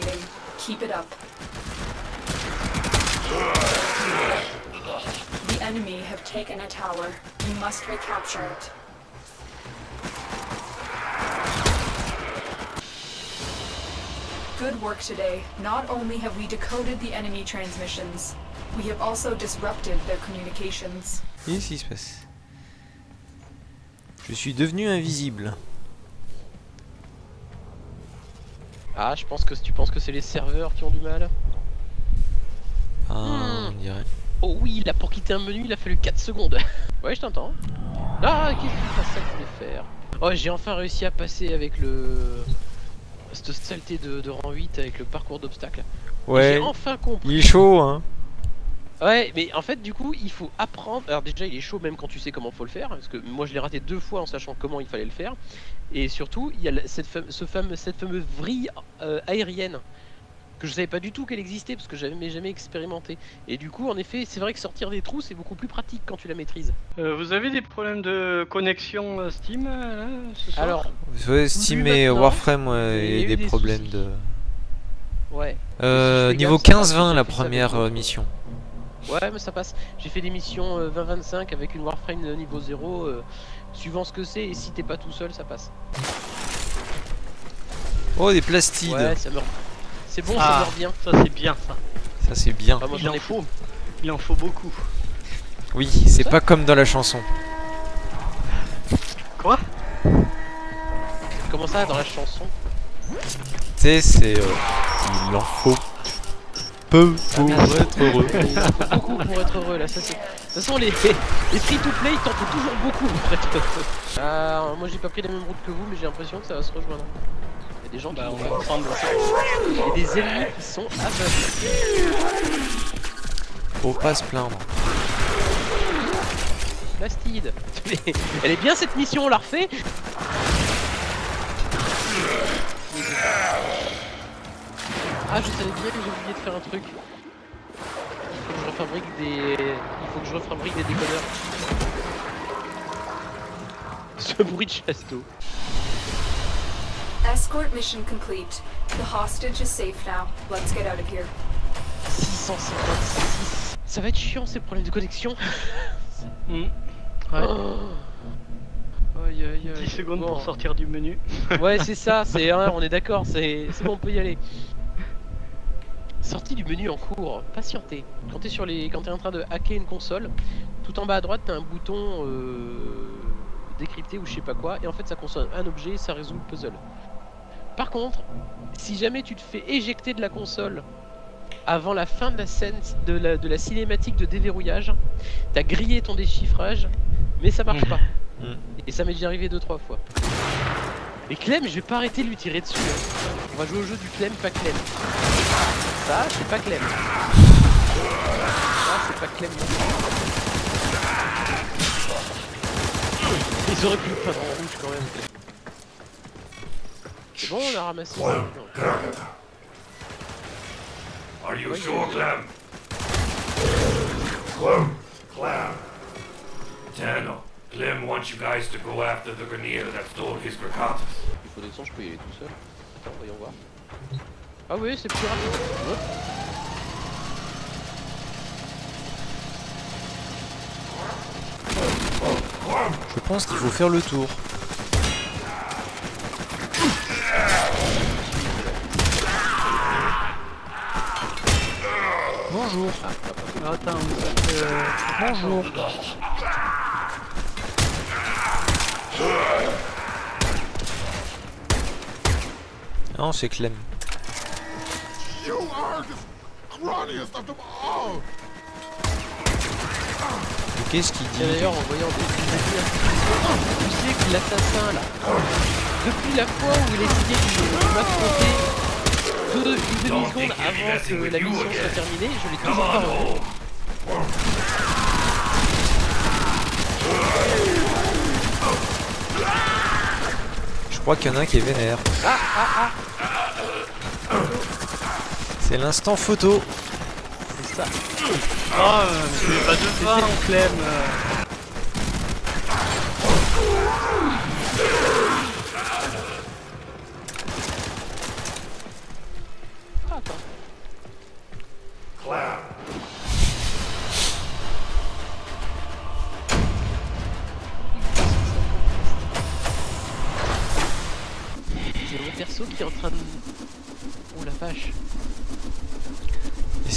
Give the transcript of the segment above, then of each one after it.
dominating. Keep it up. The enemy have taken a tower. You must recapture it. Good work today. Not only have we decoded the enemy transmissions, we have also disrupted their communications. Qu'est-ce qui se passe Je suis devenu invisible. Ah, je pense que tu penses que c'est les serveurs qui ont du mal. Ah, Hmm. on dirait. Oh oui, là pour quitter un menu, il a fallu 4 secondes. ouais, je t'entends. Ah, qu'est-ce que c'est ça que je voulais faire? Oh, j'ai enfin réussi à passer avec le. Cette saleté de, de rang 8 avec le parcours d'obstacles. Ouais, J'ai enfin compris. il est chaud, hein. Ouais, mais en fait, du coup, il faut apprendre. Alors, déjà, il est chaud même quand tu sais comment faut le faire. Parce que moi, je l'ai raté deux fois en sachant comment il fallait le faire. Et surtout, il y a la- cette, fame- ce fameux, cette fameuse vrille euh, aérienne que je savais pas du tout qu'elle existait parce que j'avais jamais expérimenté. Et du coup, en effet, c'est vrai que sortir des trous, c'est beaucoup plus pratique quand tu la maîtrises. Euh, vous avez des problèmes de connexion euh, Steam là, ce soir Alors, Ouais, Steam et Warframe, ouais, il y a et eu des, des problèmes soucis. de. ouais. Euh, niveau gaffe, ça passe, 15-20 j'ai la première mission. Ouais, mais ça passe. J'ai fait des missions euh, 20-25 avec une Warframe de niveau 0. euh, suivant ce que c'est, et si t'es pas tout seul, ça passe. Oh, des plastides. Ouais, ça meurt. C'est bon, ça Ah. meurt bien. Ça c'est bien ça. Ça, c'est bien. Ah, moi Il j'en en ai faut. Il en faut beaucoup. Oui, c'est pas comme dans la chanson. Quoi? Comment ça dans la chanson? Tu sais, c'est. euh, il en faut peu pour merde. être heureux. Beaucoup pour être heureux là, ça c'est. De toute façon, les, les free to play, t'en faut toujours beaucoup pour être heureux. Ah, moi j'ai pas pris la même route que vous, mais j'ai l'impression que ça va se rejoindre. Il y a des gens qui Bah on vont pas. prendre Il y a des ennemis qui sont aveugles. Faut pas se plaindre. Plastide. Elle est bien cette mission, on la refait Ah, je savais bien que j'ai oublié de faire un truc. Il faut que je refabrique des. Il faut que je refabrique des décodeurs. Ce bruit de chasse d'eau. Escort mission complete. The hostage is safe now. Let's get out of here. 656. Ça va être chiant ces problèmes de connexion. Ouais. Oh. Aïe aïe aïe. 10 secondes Bon. pour sortir du menu. Ouais, c'est ça, c'est hein, on est d'accord, c'est c'est bon, on peut y aller. Sortie du menu en cours, patientez. Quand t'es sur les, quand t'es en train de hacker une console, tout en bas à droite t'as un bouton euh, décrypté ou je sais pas quoi, et en fait ça consomme un objet, et ça résout le puzzle. Par contre, si jamais tu te fais éjecter de la console avant la fin de la scène de la, de la cinématique de déverrouillage, t'as grillé ton déchiffrage, mais ça marche pas. Mm. Et ça m'est déjà arrivé deux trois fois. Et Clem, je vais pas arrêter de lui tirer dessus. hein. On va jouer au jeu du Clem, pas Clem. Ça, c'est pas Clem. Ça, c'est pas Clem. Ils auraient pu le peindre en rouge quand même. C'est bon, on a ramassé. Are you Ouais, sure, Clem? Clem. Clem. Daniel, Clem wants you guys to go after the Grenier that stole his Grakatas. Il faut descendre, je peux y aller tout seul. Attends, voyons voir. Ah oui, c'est plus rapide. Je pense qu'il faut faire le tour. Bonjour. Ah, Attends, euh, Bonjour. Non, c'est Clem. Mais Qu'est-ce qu'il dit d'ailleurs en voyant des Tu sais que l'assassin là, depuis la fois où il essayait de, m'affronter deux, une demi-seconde avant que la mission soit terminée, je l'ai toujours pas revu. Je crois qu'il y en a un qui est vénère. C'est l'instant photo. C'est ça. Oh, euh, mais tu pas de fin en Clem.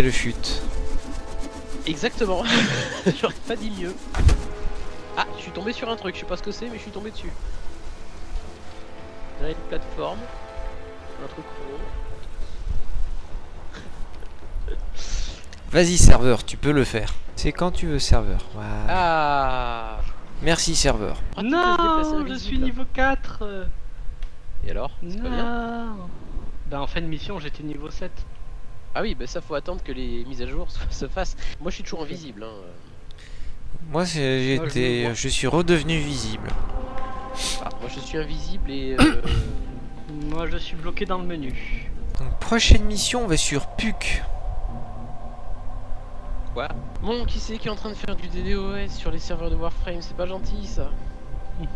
C'est le chute. Exactement. J'aurais pas dit mieux. Ah, je suis tombé sur un truc, je sais pas ce que c'est, mais je suis tombé dessus. Là, une plateforme. Un truc rond. Vas-y serveur, tu peux le faire. C'est quand tu veux serveur. Voilà. Ah Merci serveur. Non, je suis niveau 4. Et alors? C'est pas bien? Non. Bah en fin de mission, j'étais niveau 7. Ah oui, bah ça faut attendre que les mises à jour se- se fassent. Moi je suis toujours invisible. Hein. Moi je j'étais, vois. je suis redevenu visible. Ah, moi je suis invisible et. euh, Moi, je suis bloqué dans le menu. Donc prochaine mission, on va sur PUC. Quoi? Bon, qui c'est qui est en train de faire du DDoS sur les serveurs de Warframe? C'est pas gentil ça.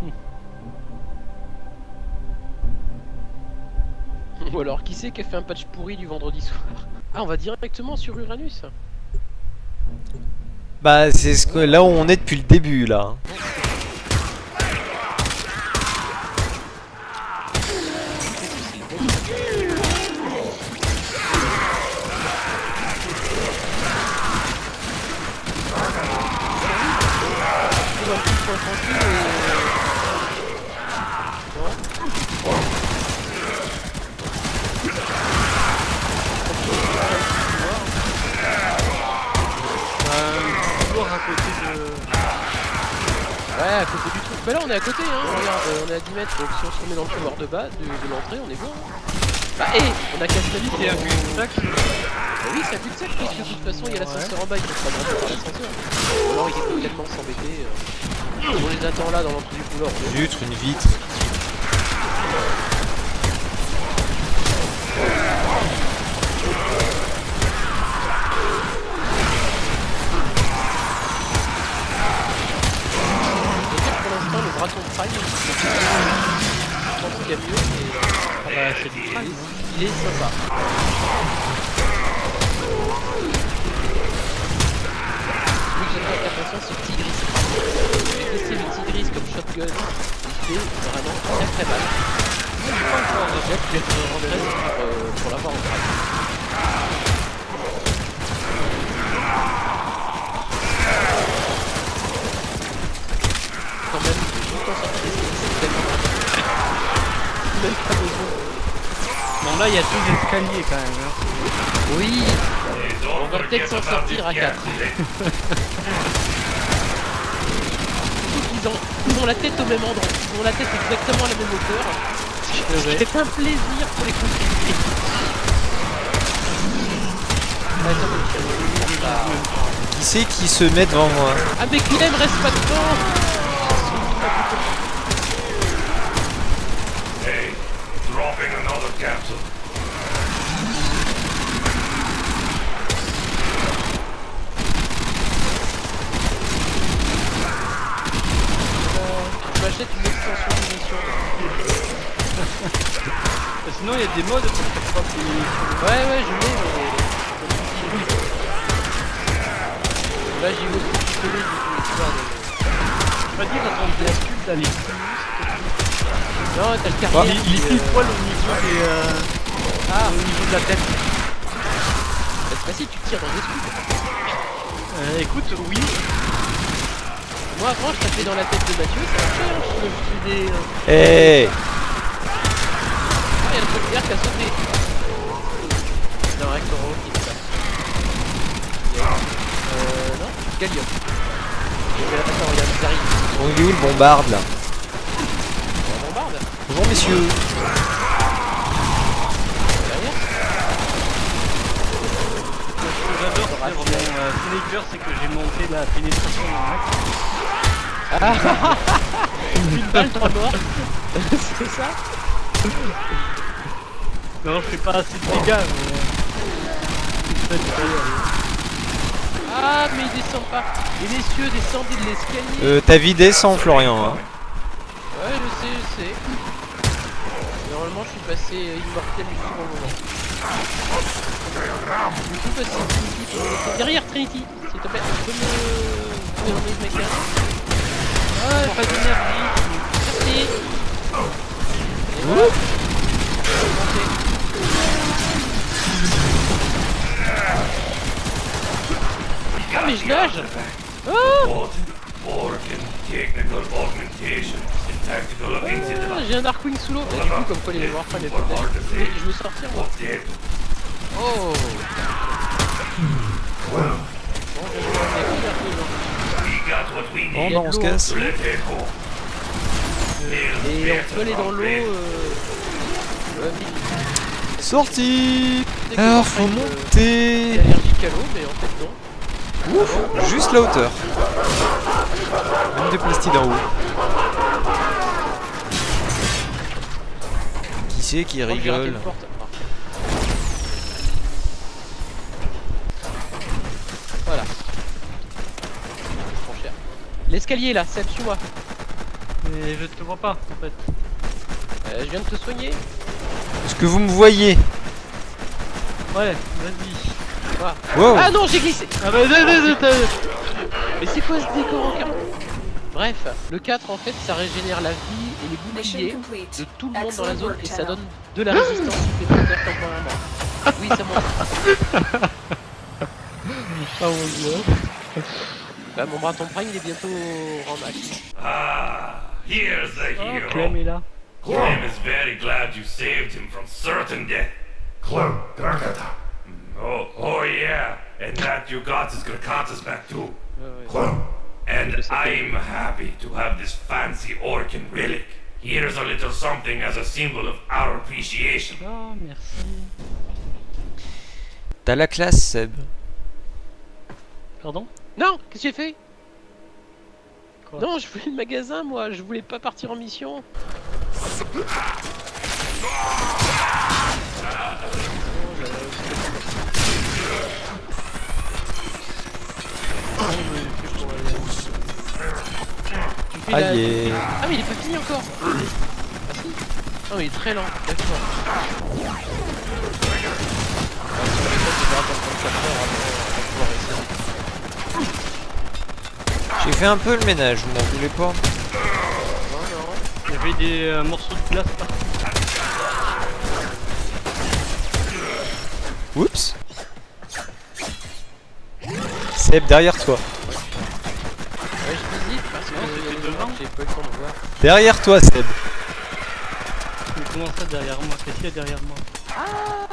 Ou alors qui c'est qui a fait un patch pourri du vendredi soir? Ah, on va directement sur Uranus Bah c'est ce que là où on est depuis le début là. Côté de. Ouais, à côté du truc. Bah là on est à côté, hein. Regarde, euh, on est à 10 mètres, donc si on se remet dans le couloir de bas, de, l'entrée, on est bon. hein. Bah hé, on a cassé la vitre. C'est un cul-de-sac. Bah oui, c'est un cul-de-sac, puisque de toute façon il y a l'ascenseur en bas, il faut pas rentrer par l'ascenseur. Alors il est tellement s'embêter. euh. On les attend là dans l'entrée du couloir. Zut, une vitre. Très mal. J'ai hâte d'être rentré pour, euh, pour l'avoir en Prime. Quand même, en sortie d'escalier, c'est tellement. Même pas besoin. Bon, là, il y a deux escaliers quand même. hein. Oui, on va peut-être s'en sortir à this 4. Ils ont, ils ont la tête au même endroit, ils ont la tête exactement à la même hauteur. C'est un plaisir pour les contrôler. Qui c'est qui se met devant moi Ah mais Clem reste pas dedans Hey, dropping another capsule. Une extension de mission. Sinon, il y a des modes pour faire. Ouais ouais je l'ai mais... Là j'y vais au petit collé du coup, de... Pas dit quand on d'aller plus. Non t'as le Il, carrière il est pile euh, poil au niveau des. euh, Ah au niveau de la tête. bah, c'est facile, tu tires dans les escoudes. Euh, écoute, oui. Moi avant je tapais dans la tête de Mathieu, ça marchait hein, je faisais des... Eh Ah, il y a le première qui a sauté. Non, un Coro qui est là. Euh, non, Gallium. Mais là, attends, regarde, ils arrivent. Bon, il est où le bombarde là On bombarde. Bonjour messieurs. Derrière. Ce que j'adore mon euh, que j'ai monté la pénétration dans l'axe. Une balle, trois morts. C'est ça Non, je fais pas assez de dégâts, mais. euh, euh, Ah, mais il descend pas. Et les cieux descendent de l'escalier. Euh, ta vie descend Florian. Hein. Ouais, je sais, je sais. Normalement, je suis passé immortel du tout au moment. Trinity possible, Trinity possible. Derrière Trinity, s'il te plaît. Tu peux me... Me remettre ma carte Ah, pas d'énergie. Merci. Voilà. Ah mais je nage incident. J'ai un Darkwing sous l'eau. Et du coup, comme quoi les les Je veux sortir moi. Oh Bon, je vais Bon, need bah on se casse. Et on peut aller dans l'eau. Euh... Sorti Alors faut euh, monter est allergique à l'eau, mais en fait non. Ouf Juste la hauteur. Même des plastides en haut. Qui c'est qui rigole L'escalier là, Seb, suis-moi. Mais je te vois pas en fait. Euh, je viens de te soigner. Est-ce que vous me voyez? Ouais, vas-y. Wow Ah non, j'ai glissé Ah bah, non, non, non, non. Mais c'est quoi ce décor en Bref, le 4 en fait, ça régénère la vie et les boucliers de tout le monde dans la zone et ça donne de la résistance supplémentaire temporairement. Oui, ça monte. Ah mon dieu. Bah, mon bras ton prime, il est bientôt en max. Ah, here's the Oh, hero. Clem est là. Clem is very glad you saved him from certain death. Clem, Darkata. Oh, oh yeah. And that you got his Grakatas back too. Ouais. Clem. And I'm happy to have this fancy Orkin relic. Here's a little something as a symbol of our appreciation. Oh, merci. T'as la classe Seb. Pardon? Non, qu'est-ce que j'ai fait? Quoi? Non, je voulais le magasin, moi, je voulais pas partir en mission. Tu fais la- Ah mais il est pas fini encore. Ah si. Non mais il est très lent, d'accord. Ah, J'ai fait un peu le ménage, vous m'en voulez pas Non, non. Il y avait des euh, morceaux de glace partout. Oups Seb, derrière toi. Ouais, je visite parce que Non, il y a c'était devant. que j'ai pas eu le temps de voir. Derrière toi, Seb. Mais comment ça derrière moi? Qu'est-ce qu'il y a derrière moi? Ah,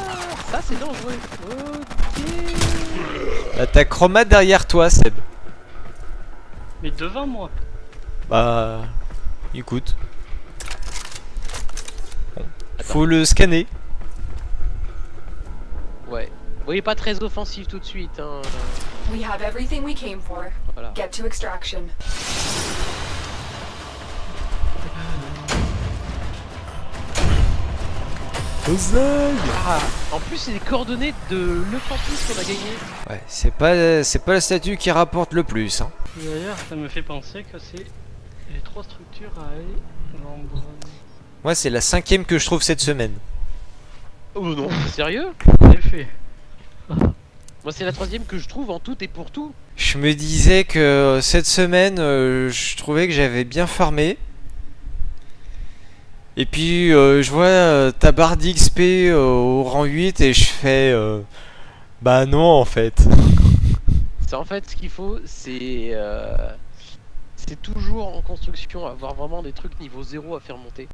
ça c'est dangereux. Ok. Là, t'as Chroma derrière toi, Seb. Mais devant moi Bah... Écoute. Bon. Faut le scanner. Ouais. Vous voyez pas très offensif tout de suite, hein. We have everything we came for. Voilà. Get to extraction. Ah, en plus c'est les coordonnées de l'Euphrantis qu'on a gagné. Ouais, c'est pas, c'est pas la statue qui rapporte le plus. Hein. D'ailleurs, ça me fait penser que c'est les trois structures à aller. Moi, c'est la cinquième que je trouve cette semaine. Oh non, sérieux? En effet. Moi c'est la troisième que je trouve en tout et pour tout. Je me disais que cette semaine, euh, je trouvais que j'avais bien farmé. Et puis, euh, je vois euh, ta barre d'XP euh, au rang 8 et je fais... euh, bah non, en fait. C'est en fait ce qu'il faut, c'est euh, c'est toujours en construction avoir vraiment des trucs niveau 0 à faire monter.